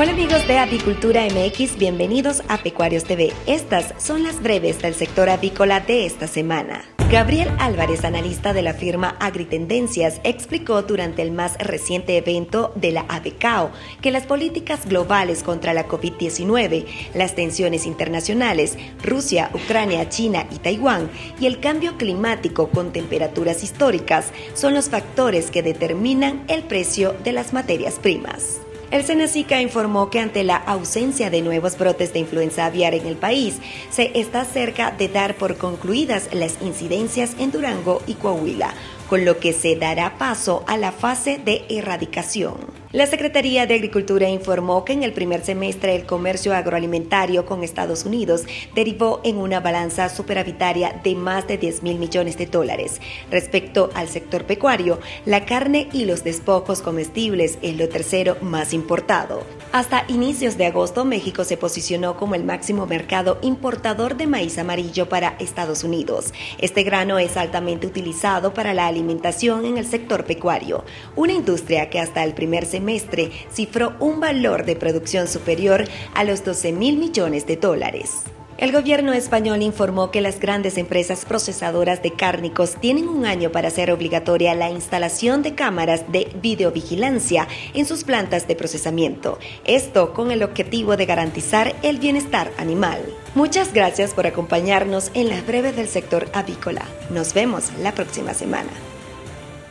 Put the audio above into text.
Hola amigos de Avicultura MX, bienvenidos a Pecuarios TV. Estas son las breves del sector avícola de esta semana. Gabriel Álvarez, analista de la firma Agritendencias, explicó durante el más reciente evento de la ABCAO que las políticas globales contra la COVID-19, las tensiones internacionales, Rusia, Ucrania, China y Taiwán, y el cambio climático con temperaturas históricas son los factores que determinan el precio de las materias primas. El Senacica informó que ante la ausencia de nuevos brotes de influenza aviar en el país, se está cerca de dar por concluidas las incidencias en Durango y Coahuila, con lo que se dará paso a la fase de erradicación. La Secretaría de Agricultura informó que en el primer semestre el comercio agroalimentario con Estados Unidos derivó en una balanza superavitaria de más de 10 mil millones de dólares. Respecto al sector pecuario, la carne y los despojos comestibles es lo tercero más importado. Hasta inicios de agosto, México se posicionó como el máximo mercado importador de maíz amarillo para Estados Unidos. Este grano es altamente utilizado para la alimentación en el sector pecuario, una industria que hasta el primer semestre cifró un valor de producción superior a los 12 mil millones de dólares. El gobierno español informó que las grandes empresas procesadoras de cárnicos tienen un año para hacer obligatoria la instalación de cámaras de videovigilancia en sus plantas de procesamiento, esto con el objetivo de garantizar el bienestar animal. Muchas gracias por acompañarnos en las breves del sector avícola. Nos vemos la próxima semana.